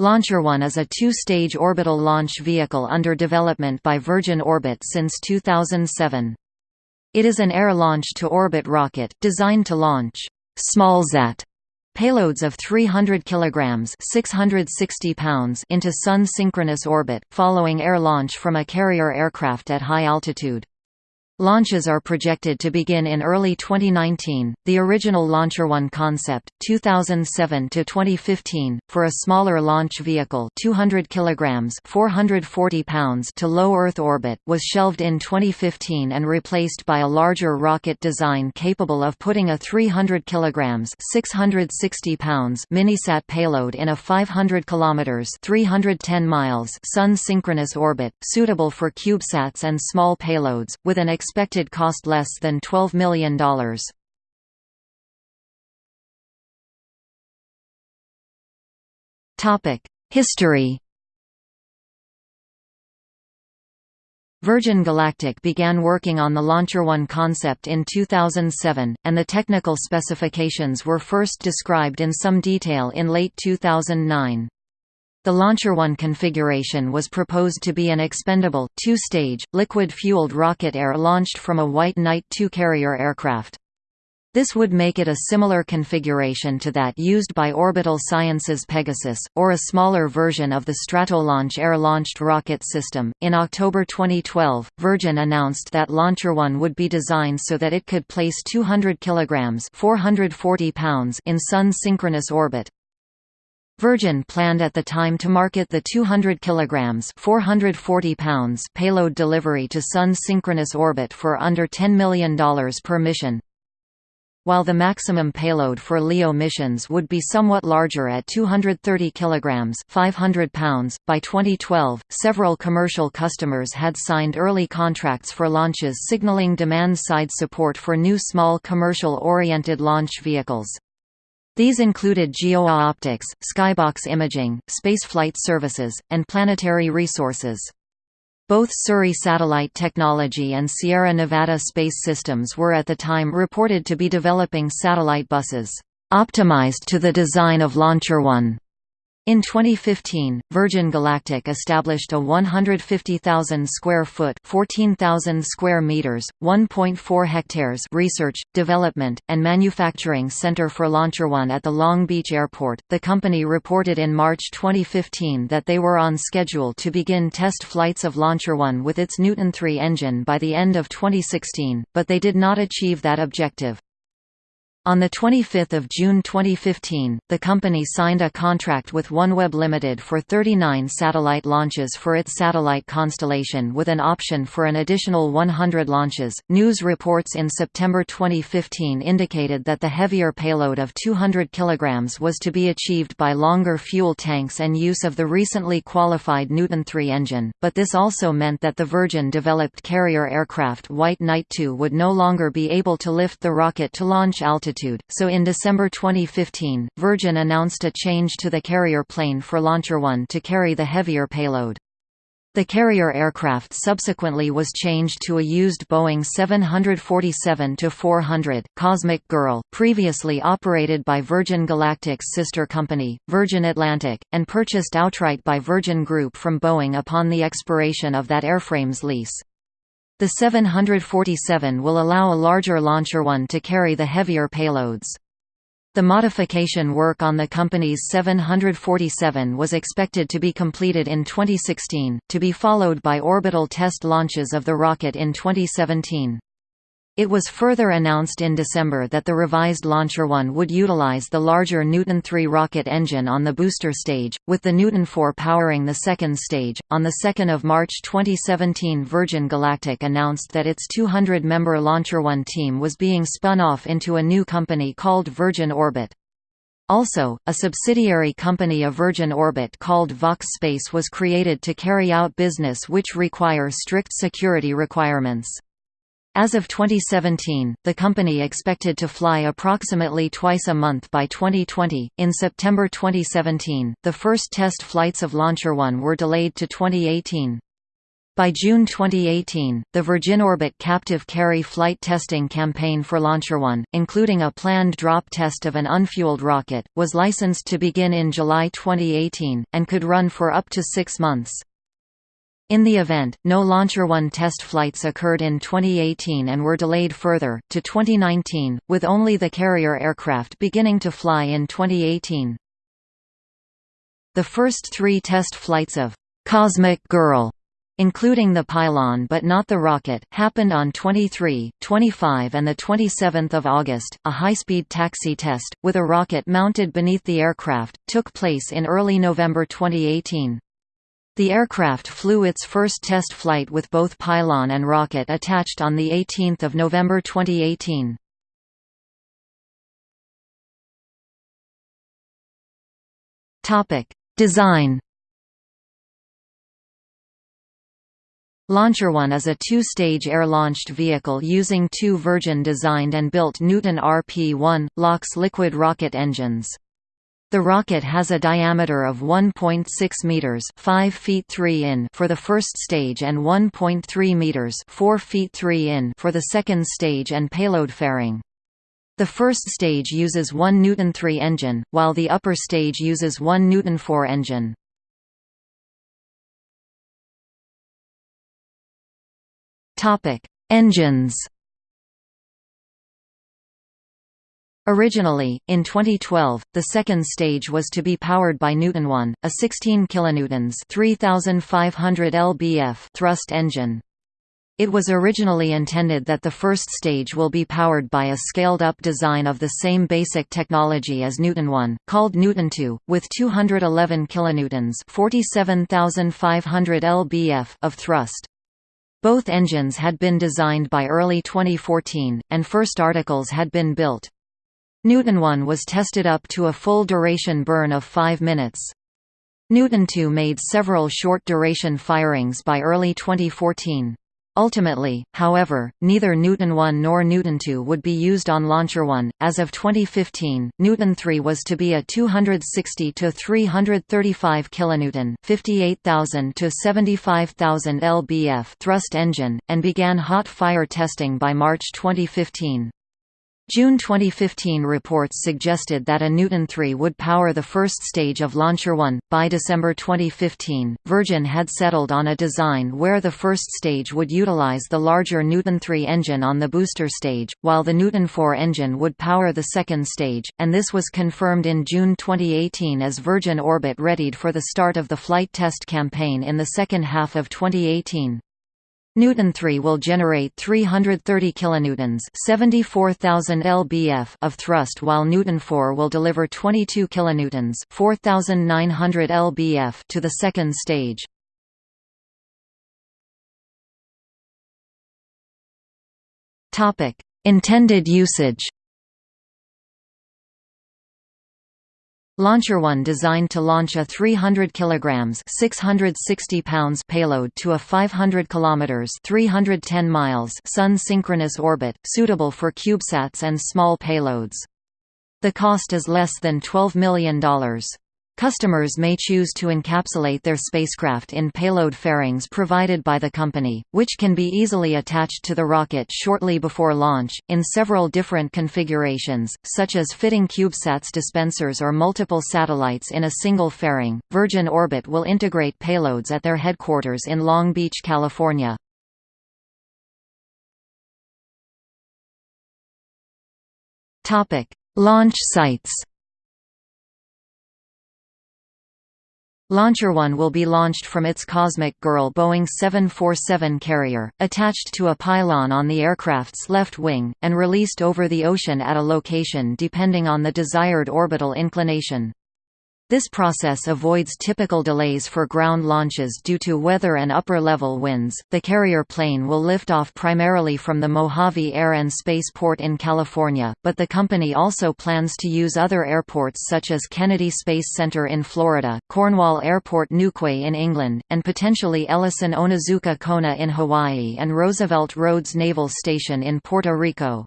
Launcher One is a two-stage orbital launch vehicle under development by Virgin Orbit since 2007. It is an air-launch-to-orbit rocket, designed to launch «smallsat» payloads of 300 kg 660 pounds into Sun-synchronous orbit, following air launch from a carrier aircraft at high altitude. Launches are projected to begin in early 2019. The original Launcher One concept, 2007 to 2015, for a smaller launch vehicle, 200 kilograms (440 pounds) to low Earth orbit, was shelved in 2015 and replaced by a larger rocket design capable of putting a 300 kilograms (660 pounds) minisat payload in a 500 kilometers (310 miles) sun-synchronous orbit, suitable for CubeSats and small payloads, with an expected cost less than $12 million. History Virgin Galactic began working on the Launcher One concept in 2007, and the technical specifications were first described in some detail in late 2009. The Launcher One configuration was proposed to be an expendable, two-stage, liquid-fueled rocket air-launched from a White Knight II carrier aircraft. This would make it a similar configuration to that used by Orbital Sciences Pegasus, or a smaller version of the Stratolaunch air-launched rocket system. In October 2012, Virgin announced that Launcher One would be designed so that it could place 200 kilograms (440 pounds) in Sun-synchronous orbit. Virgin planned at the time to market the 200 kilograms (440 pounds) payload delivery to Sun synchronous orbit for under $10 million per mission. While the maximum payload for LEO missions would be somewhat larger at 230 kilograms (500 pounds), by 2012, several commercial customers had signed early contracts for launches signaling demand-side support for new small commercial-oriented launch vehicles. These included GeoOptics, Skybox Imaging, Spaceflight Services, and Planetary Resources. Both Surrey Satellite Technology and Sierra Nevada Space Systems were at the time reported to be developing satellite buses, optimized to the design of Launcher One. In 2015, Virgin Galactic established a 150,000 square foot (14,000 square meters, 1.4 hectares) research, development, and manufacturing center for Launcher One at the Long Beach Airport. The company reported in March 2015 that they were on schedule to begin test flights of Launcher One with its Newton 3 engine by the end of 2016, but they did not achieve that objective. On 25 June 2015, the company signed a contract with OneWeb Limited for 39 satellite launches for its satellite constellation with an option for an additional 100 launches. News reports in September 2015 indicated that the heavier payload of 200 kg was to be achieved by longer fuel tanks and use of the recently qualified Newton 3 engine, but this also meant that the Virgin developed carrier aircraft White Knight 2 would no longer be able to lift the rocket to launch altitude altitude, so in December 2015, Virgin announced a change to the carrier plane for Launcher One to carry the heavier payload. The carrier aircraft subsequently was changed to a used Boeing 747-400 Cosmic Girl, previously operated by Virgin Galactic's sister company, Virgin Atlantic, and purchased outright by Virgin Group from Boeing upon the expiration of that airframe's lease. The 747 will allow a larger Launcher One to carry the heavier payloads. The modification work on the company's 747 was expected to be completed in 2016, to be followed by orbital test launches of the rocket in 2017. It was further announced in December that the revised Launcher One would utilize the larger Newton 3 rocket engine on the booster stage, with the Newton 4 powering the second stage. On 2 March 2017, Virgin Galactic announced that its 200 member Launcher One team was being spun off into a new company called Virgin Orbit. Also, a subsidiary company of Virgin Orbit called Vox Space was created to carry out business which require strict security requirements. As of 2017, the company expected to fly approximately twice a month by 2020. In September 2017, the first test flights of Launcher One were delayed to 2018. By June 2018, the Virgin Orbit captive carry flight testing campaign for Launcher One, including a planned drop test of an unfueled rocket, was licensed to begin in July 2018, and could run for up to six months. In the event, no Launcher One test flights occurred in 2018 and were delayed further, to 2019, with only the carrier aircraft beginning to fly in 2018. The first three test flights of «Cosmic Girl» including the pylon but not the rocket, happened on 23, 25 and 27 August. A high-speed taxi test, with a rocket mounted beneath the aircraft, took place in early November 2018. The aircraft flew its first test flight with both pylon and rocket attached on 18 November 2018. Design Launcher One is a two-stage air-launched vehicle using two Virgin-designed and built Newton RP-1, LOX liquid rocket engines. The rocket has a diameter of 1.6 meters, 5 feet 3 in for the first stage and 1.3 meters, 4 feet 3 in for the second stage and payload fairing. The first stage uses one Newton 3 engine, while the upper stage uses one Newton 4 engine. Topic: Engines. Originally, in 2012, the second stage was to be powered by Newton 1, a 16 kilonewtons (3500 lbf) thrust engine. It was originally intended that the first stage will be powered by a scaled-up design of the same basic technology as Newton 1, called Newton 2, with 211 kilonewtons (47,500 lbf) of thrust. Both engines had been designed by early 2014, and first articles had been built. Newton 1 was tested up to a full duration burn of 5 minutes. Newton 2 made several short-duration firings by early 2014. Ultimately, however, neither Newton 1 nor Newton 2 would be used on Launcher 1. As of 2015, Newton 3 was to be a 260 to 335 kilonewton, 58,000 to 75,000 lbf thrust engine and began hot fire testing by March 2015. June 2015 reports suggested that a Newton 3 would power the first stage of Launcher 1. By December 2015, Virgin had settled on a design where the first stage would utilize the larger Newton 3 engine on the booster stage, while the Newton 4 engine would power the second stage, and this was confirmed in June 2018 as Virgin Orbit readied for the start of the flight test campaign in the second half of 2018. Newton 3 will generate 330 kilonewtons, 74,000 lbf of thrust while Newton 4 will deliver 22 kilonewtons, 4,900 lbf to the second stage. Topic: Intended usage. Launcher One designed to launch a 300 kilograms (660 pounds) payload to a 500 kilometers (310 miles) sun synchronous orbit, suitable for CubeSats and small payloads. The cost is less than $12 million. Customers may choose to encapsulate their spacecraft in payload fairings provided by the company, which can be easily attached to the rocket shortly before launch, in several different configurations, such as fitting CubeSats dispensers or multiple satellites in a single fairing. Virgin Orbit will integrate payloads at their headquarters in Long Beach, California. Launch sites Launcher One will be launched from its Cosmic Girl Boeing 747 carrier, attached to a pylon on the aircraft's left wing, and released over the ocean at a location depending on the desired orbital inclination. This process avoids typical delays for ground launches due to weather and upper-level winds. The carrier plane will lift off primarily from the Mojave Air and Space Port in California, but the company also plans to use other airports such as Kennedy Space Center in Florida, Cornwall Airport Newquay in England, and potentially Ellison Onizuka Kona in Hawaii and Roosevelt Roads Naval Station in Puerto Rico.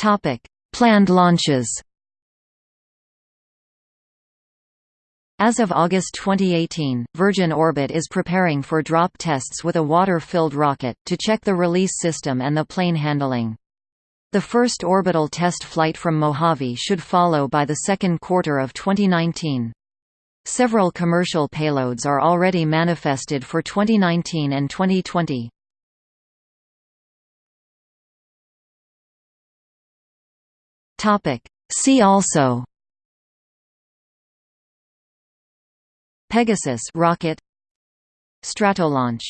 Topic: Planned launches. As of August 2018, Virgin Orbit is preparing for drop tests with a water-filled rocket, to check the release system and the plane handling. The first orbital test flight from Mojave should follow by the second quarter of 2019. Several commercial payloads are already manifested for 2019 and 2020. See also. Pegasus rocket. Stratolaunch